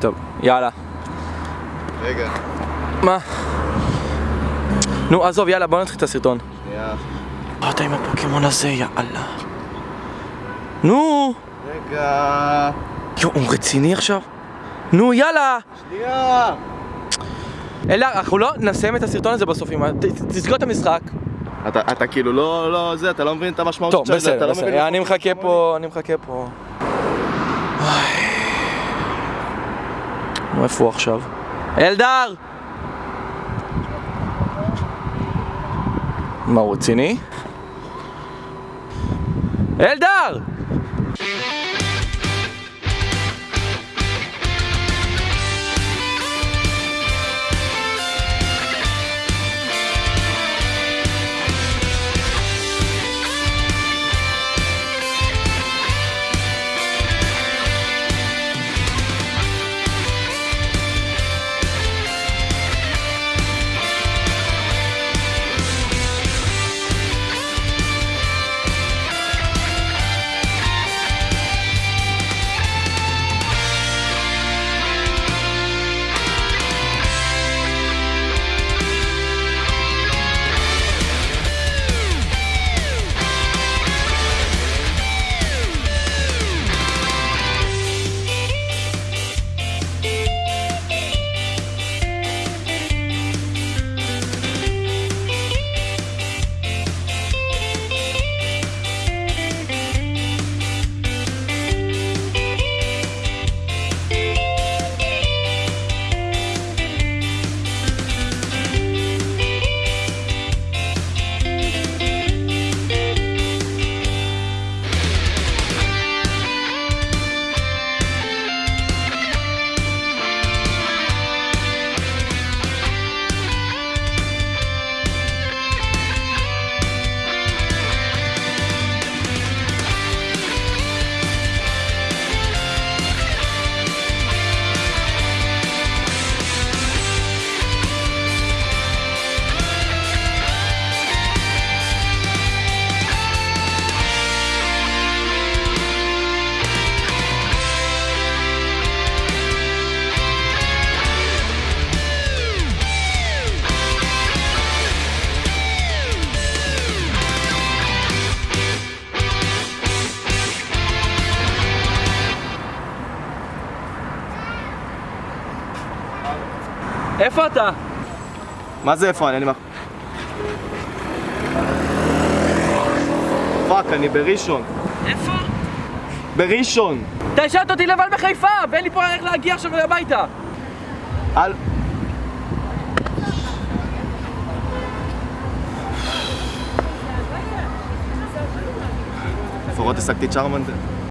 טוב, יאללה. רגע, מה? נו, עזוב, יאללה, בוא נתחיל את הסרטון. שנייה. אתה עם הפוקימון הזה, יאללה. נו! רגע. יואו, הוא רציני עכשיו? נו, יאללה! שנייה! אלא, אנחנו לא נסיים את הסרטון הזה בסוף תסגור את המשחק. אתה, אתה כאילו לא, לא, זה, אתה לא מבין את המשמעות טוב, של זה, אתה בסדר, לא בסדר. מבין אני מחכה פה, אני מחכה פה. איפה הוא עכשיו? אלדר! מה, הוא רציני? אלדר! איפה אתה? מה זה איפה אני? fuck, אני בראשון. איפה? בראשון! אתה השארת אותי לבד בחיפה, ואין לי פה איך להגיע עכשיו הביתה. אל... לפחות השגתי צ'רמנדר.